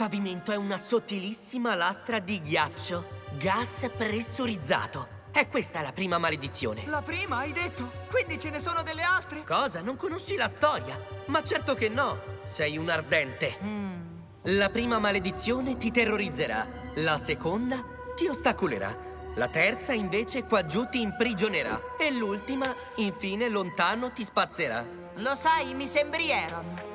pavimento è una sottilissima lastra di ghiaccio. Gas pressurizzato. E questa è la prima maledizione. La prima, hai detto? Quindi ce ne sono delle altre? Cosa? Non conosci la storia? Ma certo che no. Sei un ardente. La prima maledizione ti terrorizzerà. La seconda ti ostacolerà. La terza, invece, qua giù ti imprigionerà. E l'ultima, infine, lontano ti spazzerà. Lo sai, mi sembri Aaron.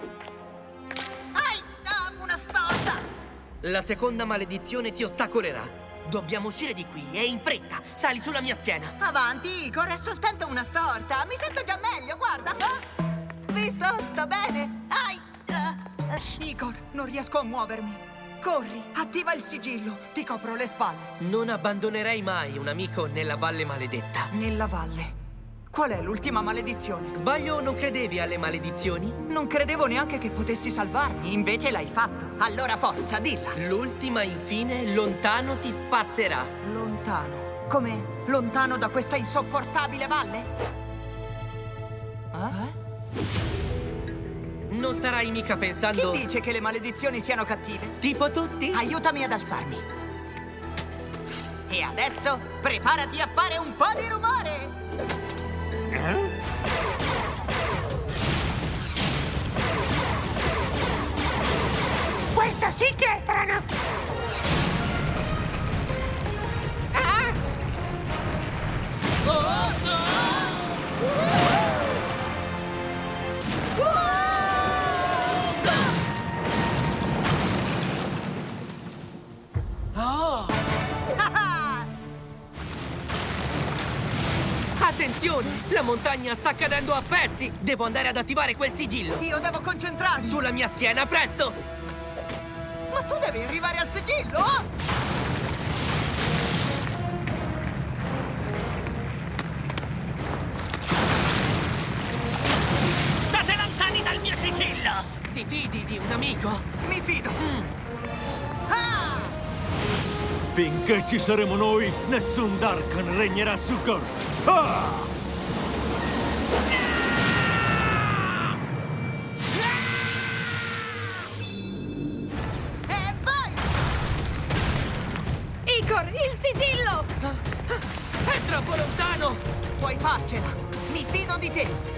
La seconda maledizione ti ostacolerà. Dobbiamo uscire di qui e in fretta. Sali sulla mia schiena. Avanti, Igor, è soltanto una storta. Mi sento già meglio, guarda. Ah! Visto? Sto bene. Ai! ah. Igor, non riesco a muovermi. Corri, attiva il sigillo, ti copro le spalle. Non abbandonerei mai un amico nella valle maledetta. Nella valle. Qual è l'ultima maledizione? Sbaglio o non credevi alle maledizioni? Non credevo neanche che potessi salvarmi, invece l'hai fatto. Allora forza, dilla. L'ultima, infine, lontano ti spazzerà. Lontano. Come? Lontano da questa insopportabile valle? Eh? Non starai mica pensando... Chi dice che le maledizioni siano cattive? Tipo tutti? Aiutami ad alzarmi. E adesso preparati a fare un po' di rumore. Questo sì che è strano! Attenzione! La montagna sta cadendo a pezzi! Devo andare ad attivare quel sigillo! Io devo concentrarmi! Sulla mia schiena, presto! Ma tu devi arrivare al sigillo! State lontani dal mio sigillo! Ti fidi di un amico? Mi fido! Ah! Finché ci saremo noi, nessun Darkan regnerà su Gorf. Ah! Sigillo! È troppo lontano! Puoi farcela! Mi fido di te!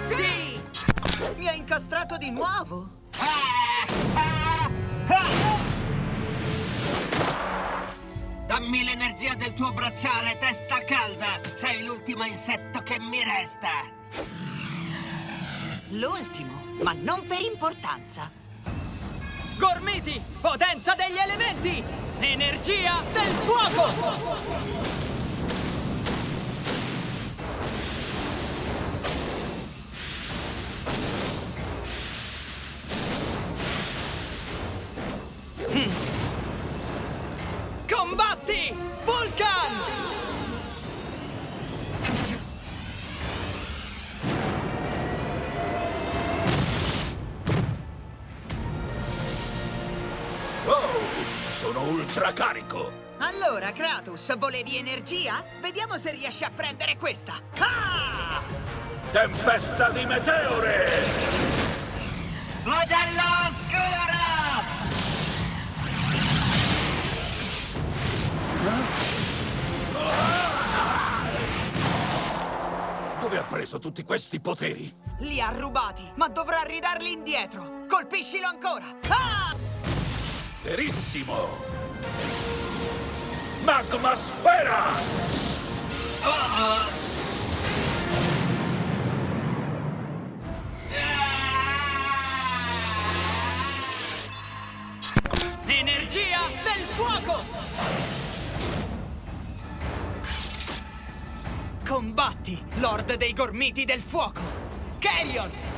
Sì! Mi incastrato di nuovo! Dammi l'energia del tuo bracciale, testa calda! Sei l'ultimo insetto che mi resta! L'ultimo, ma non per importanza. Gormiti! Potenza degli elementi! Energia del fuoco! Oh, sono ultracarico. Allora, Kratos, volevi energia? Vediamo se riesci a prendere questa. Ah! Tempesta di meteore! Flagello oscuro! Dove ha preso tutti questi poteri? Li ha rubati, ma dovrà ridarli indietro! Colpiscilo ancora! Ah! Verissimo! Magma sfera! Energia del fuoco! Combatti, Lord dei Gormiti del Fuoco! Carrion!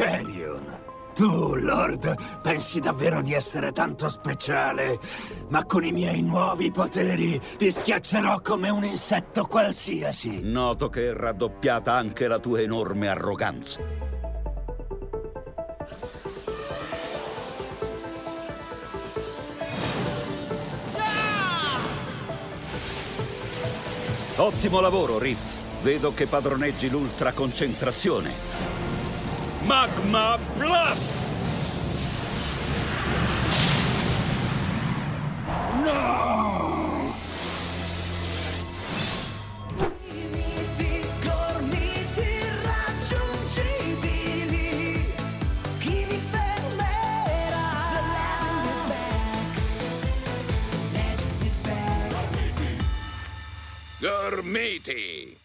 Carrion, Tu, Lord, pensi davvero di essere tanto speciale? Ma con i miei nuovi poteri ti schiaccerò come un insetto qualsiasi. Noto che è raddoppiata anche la tua enorme arroganza. Ottimo lavoro, Riff. Vedo che padroneggi l'ultra concentrazione. Magma Blast! No! Gormiti!